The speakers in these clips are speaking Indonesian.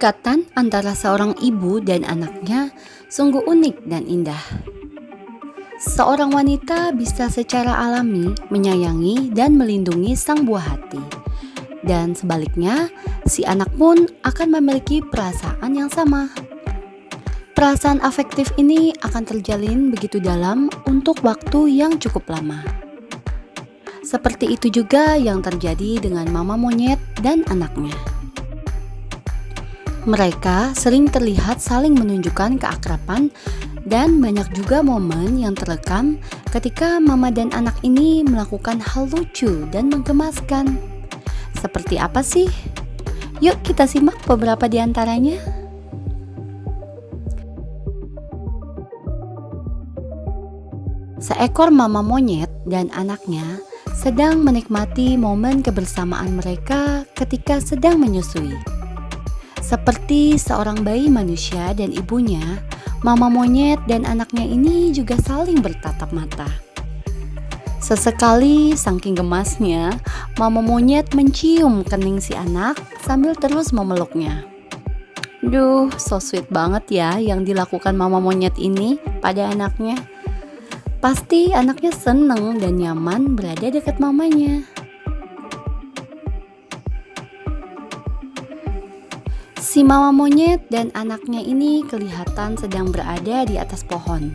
Kedekatan antara seorang ibu dan anaknya sungguh unik dan indah. Seorang wanita bisa secara alami menyayangi dan melindungi sang buah hati. Dan sebaliknya, si anak pun akan memiliki perasaan yang sama. Perasaan afektif ini akan terjalin begitu dalam untuk waktu yang cukup lama. Seperti itu juga yang terjadi dengan mama monyet dan anaknya. Mereka sering terlihat saling menunjukkan keakraban dan banyak juga momen yang terekam ketika mama dan anak ini melakukan hal lucu dan menggemaskan. Seperti apa sih? Yuk kita simak beberapa di antaranya. Seekor mama monyet dan anaknya sedang menikmati momen kebersamaan mereka ketika sedang menyusui. Seperti seorang bayi manusia dan ibunya, mama monyet dan anaknya ini juga saling bertatap mata. Sesekali saking gemasnya, mama monyet mencium kening si anak sambil terus memeluknya. Duh, so sweet banget ya yang dilakukan mama monyet ini pada anaknya. Pasti anaknya seneng dan nyaman berada dekat mamanya. Si mama monyet dan anaknya ini kelihatan sedang berada di atas pohon.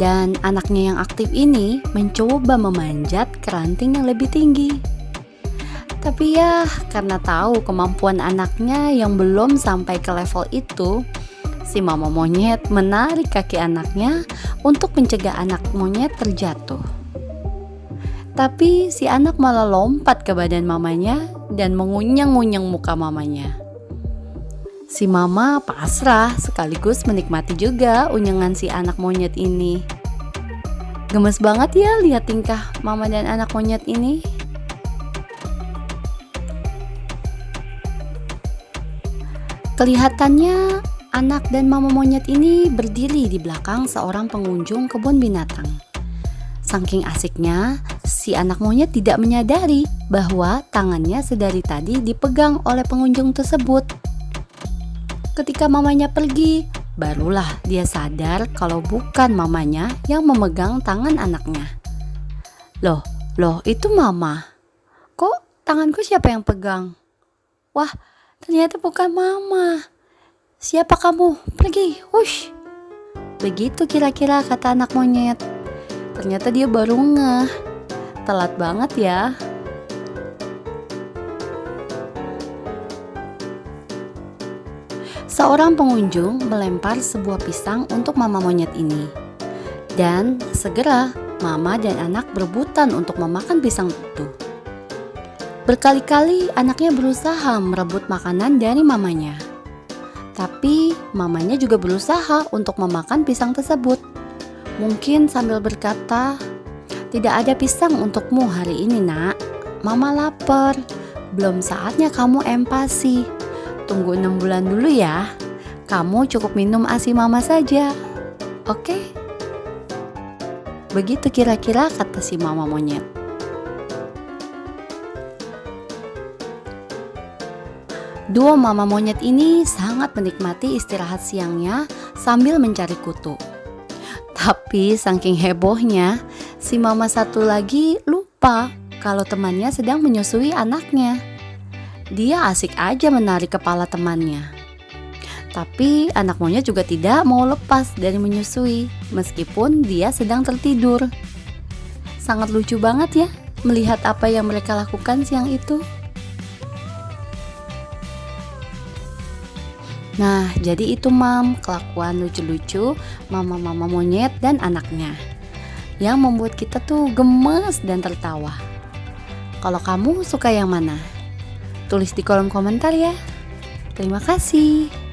Dan anaknya yang aktif ini mencoba memanjat ke ranting yang lebih tinggi. Tapi ya, karena tahu kemampuan anaknya yang belum sampai ke level itu, si mama monyet menarik kaki anaknya untuk mencegah anak monyet terjatuh. Tapi si anak malah lompat ke badan mamanya dan mengunyang-unyang muka mamanya. Si mama pasrah sekaligus menikmati juga unyangan si anak monyet ini. Gemes banget ya lihat tingkah mama dan anak monyet ini. Kelihatannya anak dan mama monyet ini berdiri di belakang seorang pengunjung kebun binatang. Saking asiknya, si anak monyet tidak menyadari bahwa tangannya sedari tadi dipegang oleh pengunjung tersebut. Ketika mamanya pergi, barulah dia sadar kalau bukan mamanya yang memegang tangan anaknya. Loh, loh itu mama. Kok tanganku siapa yang pegang? Wah, ternyata bukan mama. Siapa kamu? Pergi, hush. Begitu kira-kira kata anak monyet. Ternyata dia baru ngeh. Telat banget ya. Seorang pengunjung melempar sebuah pisang untuk mama monyet ini. Dan segera mama dan anak berebutan untuk memakan pisang itu. Berkali-kali anaknya berusaha merebut makanan dari mamanya. Tapi mamanya juga berusaha untuk memakan pisang tersebut. Mungkin sambil berkata, "Tidak ada pisang untukmu hari ini, Nak. Mama lapar. Belum saatnya kamu empasi." Tunggu enam bulan dulu ya. Kamu cukup minum ASI mama saja. Oke? Begitu kira-kira kata si mama monyet. Dua mama monyet ini sangat menikmati istirahat siangnya sambil mencari kutu. Tapi saking hebohnya, si mama satu lagi lupa kalau temannya sedang menyusui anaknya dia asik aja menarik kepala temannya. Tapi anak monyet juga tidak mau lepas dari menyusui meskipun dia sedang tertidur. Sangat lucu banget ya melihat apa yang mereka lakukan siang itu. Nah, jadi itu mam, kelakuan lucu-lucu mama-mama monyet dan anaknya yang membuat kita tuh gemes dan tertawa. Kalau kamu suka yang mana? Tulis di kolom komentar ya. Terima kasih.